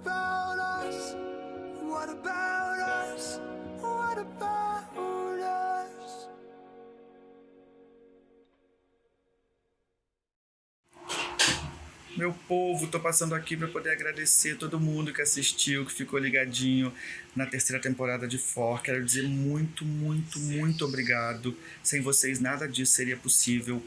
About us? What about us? What about us? Meu povo, tô passando aqui para poder agradecer todo mundo que assistiu, que ficou ligadinho na terceira temporada de For. Quero dizer muito, muito, muito obrigado. Sem vocês nada disso seria possível.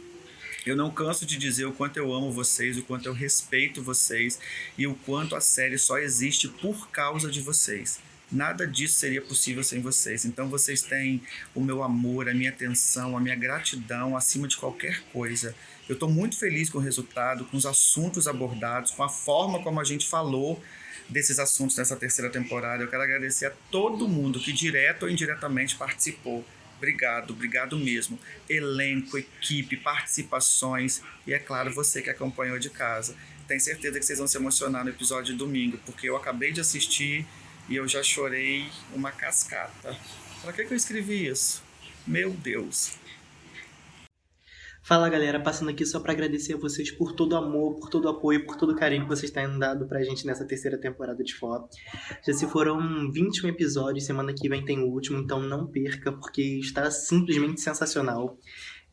Eu não canso de dizer o quanto eu amo vocês, o quanto eu respeito vocês e o quanto a série só existe por causa de vocês. Nada disso seria possível sem vocês. Então vocês têm o meu amor, a minha atenção, a minha gratidão acima de qualquer coisa. Eu estou muito feliz com o resultado, com os assuntos abordados, com a forma como a gente falou desses assuntos nessa terceira temporada. Eu quero agradecer a todo mundo que direto ou indiretamente participou. Obrigado, obrigado mesmo. Elenco, equipe, participações e, é claro, você que acompanhou de casa. Tenho certeza que vocês vão se emocionar no episódio de domingo, porque eu acabei de assistir e eu já chorei uma cascata. Para que, que eu escrevi isso? Meu Deus. Fala galera, passando aqui só para agradecer a vocês por todo o amor, por todo o apoio, por todo o carinho que vocês têm dado pra gente nessa terceira temporada de Fó. Já se foram 21 episódios, semana que vem tem o último, então não perca, porque está simplesmente sensacional.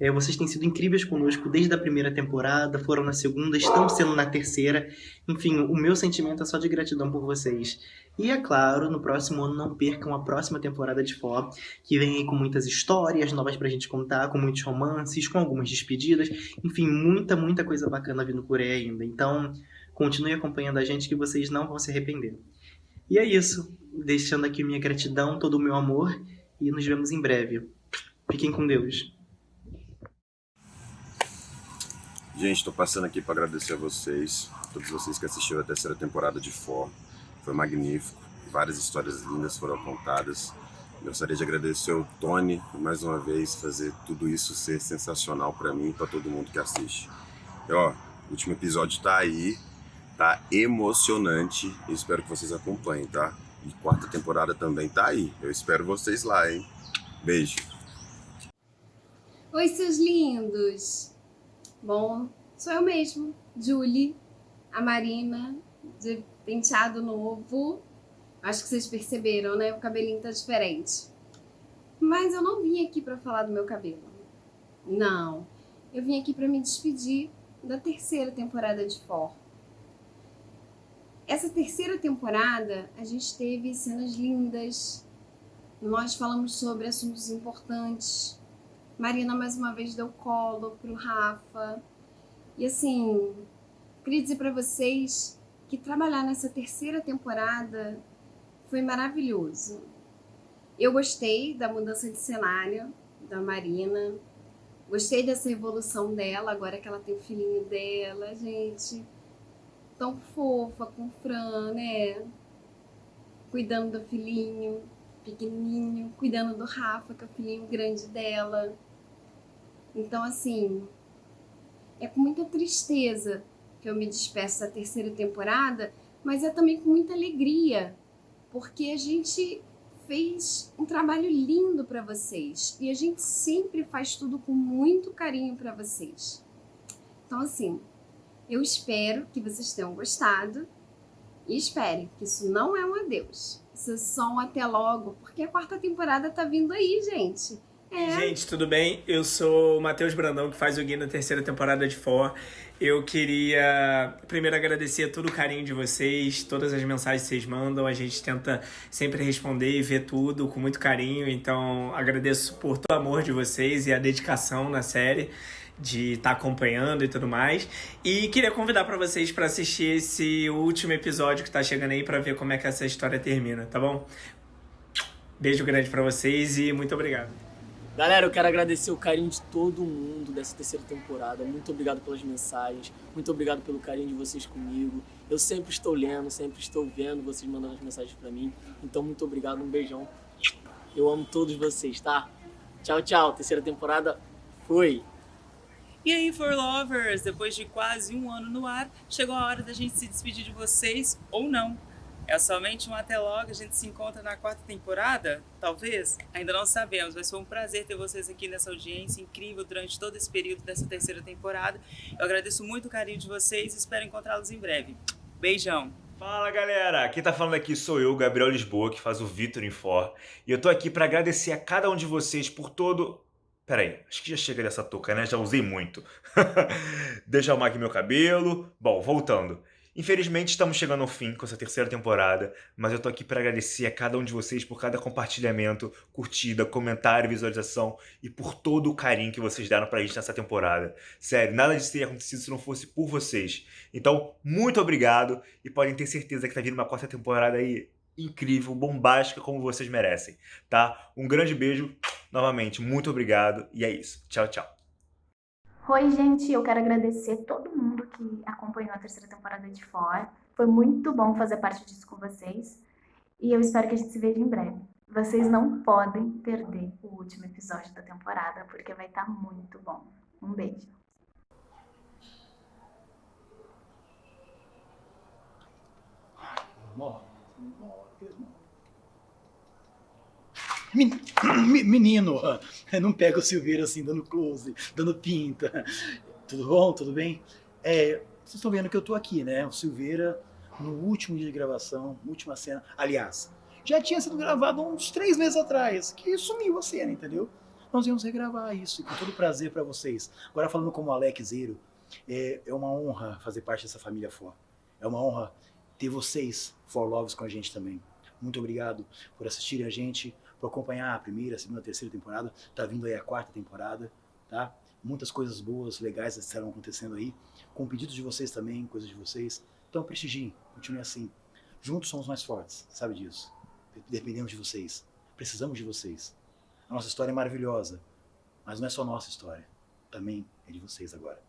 É, vocês têm sido incríveis conosco desde a primeira temporada, foram na segunda, estão sendo na terceira. Enfim, o meu sentimento é só de gratidão por vocês. E é claro, no próximo ano não percam a próxima temporada de Fó, que vem aí com muitas histórias novas pra gente contar, com muitos romances, com algumas despedidas. Enfim, muita, muita coisa bacana vindo por aí ainda. Então, continue acompanhando a gente que vocês não vão se arrepender. E é isso. Deixando aqui minha gratidão, todo o meu amor e nos vemos em breve. Fiquem com Deus. Gente, estou passando aqui para agradecer a vocês, todos vocês que assistiram a terceira temporada de For. Foi magnífico, várias histórias lindas foram contadas. Gostaria de agradecer ao Tony, mais uma vez, fazer tudo isso ser sensacional para mim e para todo mundo que assiste. E, ó, o último episódio tá aí, tá emocionante, espero que vocês acompanhem, tá? E quarta temporada também tá aí, eu espero vocês lá, hein? Beijo! Oi, seus lindos! Bom, sou eu mesmo, Julie, a Marina, de penteado novo. Acho que vocês perceberam, né? O cabelinho tá diferente. Mas eu não vim aqui para falar do meu cabelo. Não. Eu vim aqui para me despedir da terceira temporada de For. Essa terceira temporada, a gente teve cenas lindas. Nós falamos sobre assuntos importantes Marina mais uma vez deu colo pro Rafa. E assim, queria dizer para vocês que trabalhar nessa terceira temporada foi maravilhoso. Eu gostei da mudança de cenário da Marina. Gostei dessa evolução dela, agora que ela tem o filhinho dela, gente. Tão fofa com o Fran, né? Cuidando do filhinho pequenininho, cuidando do Rafa, que é o filhinho grande dela. Então, assim, é com muita tristeza que eu me despeço da terceira temporada, mas é também com muita alegria, porque a gente fez um trabalho lindo para vocês e a gente sempre faz tudo com muito carinho para vocês. Então, assim, eu espero que vocês tenham gostado e espere que isso não é um adeus. Isso é só um até logo, porque a quarta temporada tá vindo aí, gente. É. Gente, tudo bem? Eu sou o Matheus Brandão, que faz o guia na terceira temporada de For. Eu queria primeiro agradecer todo o carinho de vocês, todas as mensagens que vocês mandam. A gente tenta sempre responder e ver tudo com muito carinho. Então, agradeço por todo o amor de vocês e a dedicação na série de estar tá acompanhando e tudo mais. E queria convidar para vocês para assistir esse último episódio que está chegando aí para ver como é que essa história termina, tá bom? Beijo grande para vocês e muito obrigado. Galera, eu quero agradecer o carinho de todo mundo dessa terceira temporada. Muito obrigado pelas mensagens, muito obrigado pelo carinho de vocês comigo. Eu sempre estou lendo, sempre estou vendo vocês mandando as mensagens para mim. Então, muito obrigado, um beijão. Eu amo todos vocês, tá? Tchau, tchau. Terceira temporada foi. E aí, For Lovers, depois de quase um ano no ar, chegou a hora da gente se despedir de vocês ou não. É somente um até logo, a gente se encontra na quarta temporada? Talvez? Ainda não sabemos, mas foi um prazer ter vocês aqui nessa audiência incrível durante todo esse período dessa terceira temporada. Eu agradeço muito o carinho de vocês e espero encontrá-los em breve. Beijão! Fala galera, quem tá falando aqui sou eu, Gabriel Lisboa, que faz o Vitor em For, e eu tô aqui pra agradecer a cada um de vocês por todo... Pera aí, acho que já chega dessa touca, né? Já usei muito. Deixa eu arrumar aqui meu cabelo. Bom, voltando. Infelizmente estamos chegando ao fim com essa terceira temporada, mas eu tô aqui para agradecer a cada um de vocês por cada compartilhamento, curtida, comentário, visualização e por todo o carinho que vocês deram pra gente nessa temporada. Sério, nada disso teria acontecido se não fosse por vocês. Então, muito obrigado e podem ter certeza que tá vindo uma quarta temporada aí incrível, bombástica, como vocês merecem, tá? Um grande beijo, novamente, muito obrigado e é isso. Tchau, tchau. Oi, gente, eu quero agradecer todo mundo que acompanhou a terceira temporada de For. Foi muito bom fazer parte disso com vocês e eu espero que a gente se veja em breve. Vocês não podem perder o último episódio da temporada porque vai estar muito bom. Um beijo. Menino, não pega o Silveira assim, dando close, dando pinta. Tudo bom? Tudo bem? É, vocês estão vendo que eu tô aqui, né? O Silveira, no último dia de gravação, última cena. Aliás, já tinha sido gravado uns três meses atrás, que sumiu a cena, entendeu? Nós íamos regravar isso, com todo prazer para vocês. Agora, falando como Alex Zero, é, é uma honra fazer parte dessa família For. É uma honra ter vocês, For Loves, com a gente também. Muito obrigado por assistirem a gente, por acompanhar a primeira, a segunda, a terceira temporada. Tá vindo aí a quarta temporada, tá? Muitas coisas boas, legais estarão acontecendo aí, com pedidos de vocês também, coisas de vocês. Então prestigiem, continue assim. Juntos somos mais fortes, sabe disso. Dependemos de vocês, precisamos de vocês. A nossa história é maravilhosa, mas não é só nossa história, também é de vocês agora.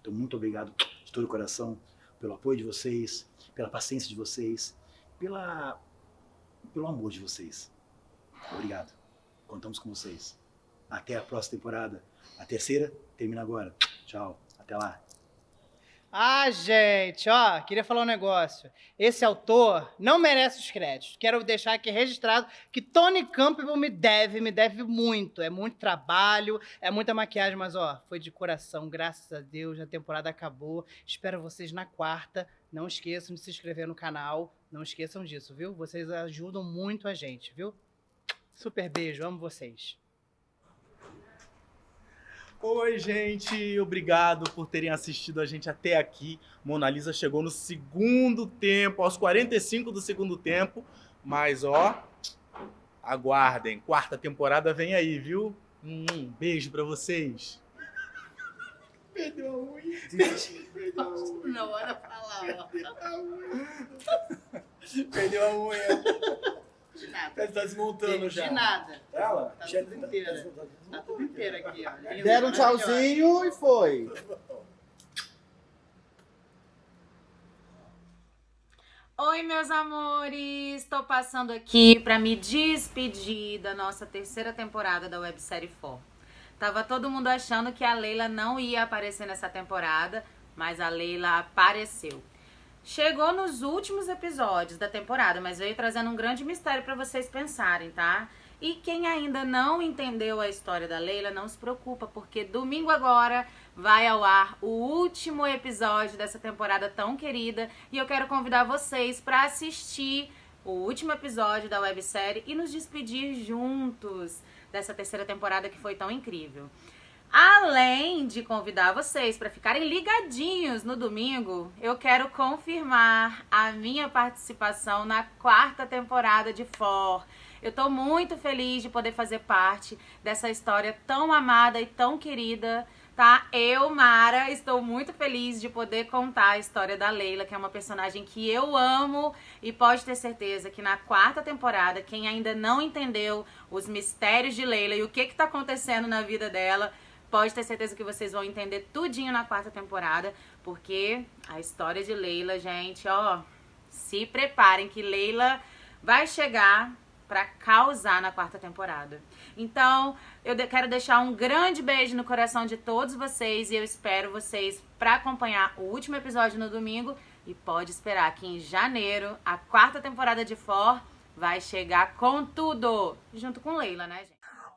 Então muito obrigado de todo o coração pelo apoio de vocês, pela paciência de vocês, pela pelo amor de vocês. Obrigado. Contamos com vocês. Até a próxima temporada. A terceira termina agora. Tchau. Até lá. Ah, gente, ó, queria falar um negócio. Esse autor não merece os créditos. Quero deixar aqui registrado que Tony Campbell me deve, me deve muito. É muito trabalho, é muita maquiagem, mas ó, foi de coração, graças a Deus, a temporada acabou. Espero vocês na quarta. Não esqueçam de se inscrever no canal. Não esqueçam disso, viu? Vocês ajudam muito a gente, viu? Super beijo, amo vocês. Oi, gente, obrigado por terem assistido a gente até aqui. Mona Lisa chegou no segundo tempo, aos 45 do segundo tempo, mas ó, aguardem, quarta temporada vem aí, viu? Um beijo pra vocês. Perdeu a unha. Perdeu a unha. Na hora falar, Perdeu a unha. De nada. Tá desmontando já. De nada. Ela? Tá tudo inteira. Tá tudo inteira aqui, ó. Deram um tchauzinho e foi. Oi, meus amores! Estou passando aqui para me despedir da nossa terceira temporada da websérie For. Tava todo mundo achando que a Leila não ia aparecer nessa temporada, mas a Leila apareceu. Chegou nos últimos episódios da temporada, mas veio trazendo um grande mistério para vocês pensarem, tá? E quem ainda não entendeu a história da Leila, não se preocupa, porque domingo agora vai ao ar o último episódio dessa temporada tão querida e eu quero convidar vocês para assistir o último episódio da websérie e nos despedir juntos dessa terceira temporada que foi tão incrível. Além de convidar vocês para ficarem ligadinhos no domingo, eu quero confirmar a minha participação na quarta temporada de For. Eu tô muito feliz de poder fazer parte dessa história tão amada e tão querida, tá? Eu, Mara, estou muito feliz de poder contar a história da Leila, que é uma personagem que eu amo e pode ter certeza que na quarta temporada, quem ainda não entendeu os mistérios de Leila e o que que tá acontecendo na vida dela, pode ter certeza que vocês vão entender tudinho na quarta temporada, porque a história de Leila, gente, ó, se preparem que Leila vai chegar pra causar na quarta temporada. Então, eu de- quero deixar um grande beijo no coração de todos vocês e eu espero vocês pra acompanhar o último episódio no domingo e pode esperar que em janeiro a quarta temporada de For vai chegar com tudo, junto com Leila, né, gente?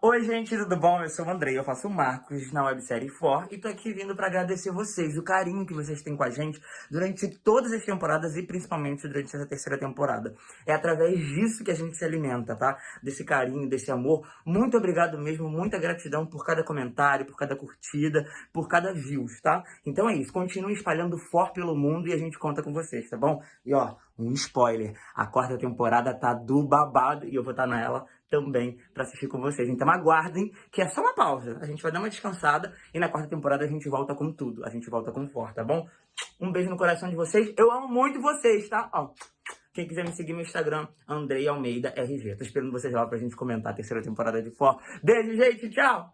Oi, gente, tudo bom? Eu sou o Andrei, eu faço o Marcos na websérie For e tô aqui vindo pra agradecer vocês, o carinho que vocês têm com a gente durante todas as temporadas e principalmente durante essa terceira temporada. É através disso que a gente se alimenta, tá? Desse carinho, desse amor. Muito obrigado mesmo, muita gratidão por cada comentário, por cada curtida, por cada views, tá? Então é isso, continue espalhando For pelo mundo e a gente conta com vocês, tá bom? E ó, um spoiler, a quarta temporada tá do babado e eu vou estar tá nela também para assistir com vocês. Então aguardem que é só uma pausa. A gente vai dar uma descansada e na quarta temporada a gente volta com tudo. A gente volta com forte, tá bom? Um beijo no coração de vocês. Eu amo muito vocês, tá? Ó, quem quiser me seguir no Instagram, Andrei Almeida RG. Tô esperando vocês lá pra gente comentar a terceira temporada de For. Beijo, gente. Tchau!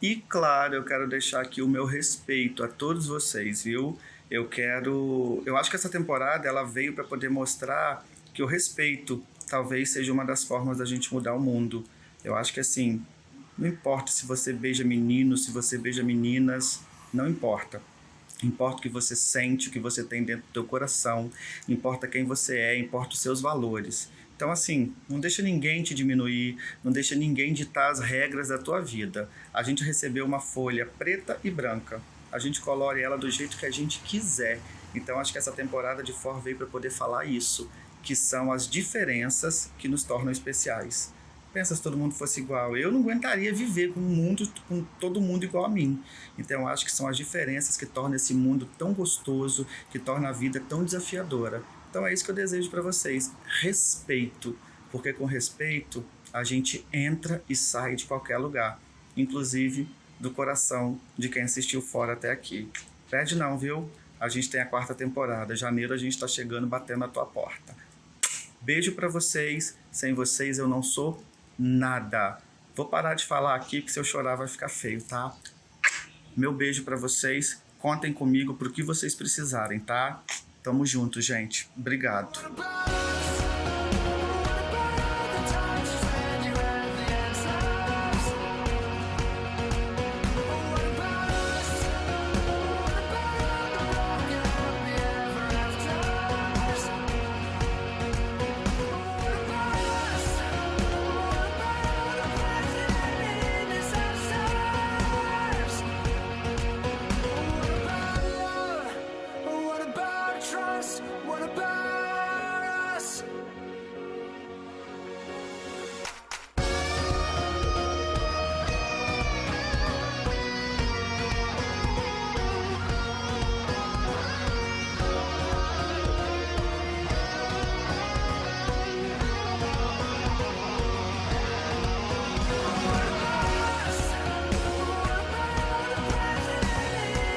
E claro, eu quero deixar aqui o meu respeito a todos vocês, viu? Eu quero, eu acho que essa temporada ela veio para poder mostrar que o respeito talvez seja uma das formas da gente mudar o mundo. Eu acho que assim, não importa se você beija meninos, se você beija meninas, não importa. Importa o que você sente, o que você tem dentro do teu coração, importa quem você é, importa os seus valores. Então, assim, não deixa ninguém te diminuir, não deixa ninguém ditar as regras da tua vida. A gente recebeu uma folha preta e branca. A gente colore ela do jeito que a gente quiser. Então, acho que essa temporada de For veio para poder falar isso que são as diferenças que nos tornam especiais. Pensa se todo mundo fosse igual. Eu não aguentaria viver com um mundo, com todo mundo igual a mim. Então acho que são as diferenças que tornam esse mundo tão gostoso, que torna a vida tão desafiadora. Então é isso que eu desejo para vocês. Respeito. Porque com respeito a gente entra e sai de qualquer lugar. Inclusive do coração de quem assistiu fora até aqui. Perde não, viu? A gente tem a quarta temporada. Janeiro a gente está chegando batendo na tua porta. Beijo para vocês. Sem vocês eu não sou nada. Vou parar de falar aqui, porque se eu chorar vai ficar feio, tá? Meu beijo para vocês. Contem comigo pro que vocês precisarem, tá? Tamo junto, gente. Obrigado.